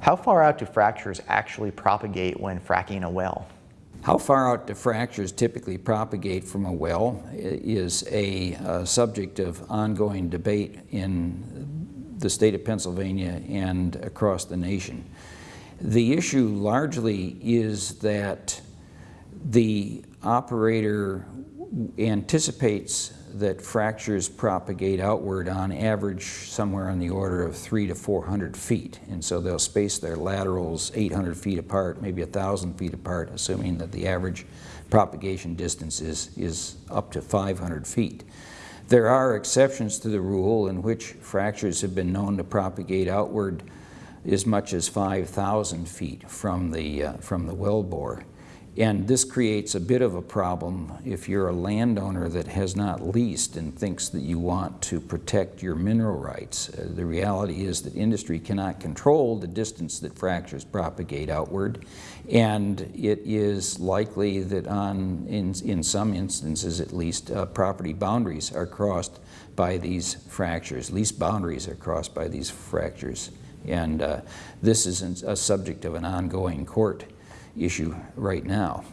How far out do fractures actually propagate when fracking a well? How far out do fractures typically propagate from a well is a, a, subject of ongoing debate in the state of Pennsylvania and across the nation. The issue largely is that the operator anticipates that fractures propagate outward on average somewhere on the order of three to 400 feet. And so they'll space their laterals 800 feet apart, maybe 1,000 feet apart, assuming that the average propagation distance is, is up to 500 feet. There are exceptions to the rule in which fractures have been known to propagate outward as much as 5,000 feet from the, uh, from the wellbore. And this creates a bit of a problem if you're a landowner that has not leased and thinks that you want to protect your mineral rights. Uh, the reality is that industry cannot control the distance that fractures propagate outward, and it is likely that on, in, in some instances at least, uh, property boundaries are crossed by these fractures. Lease boundaries are crossed by these fractures. And uh, this is a subject of an ongoing court issue right now.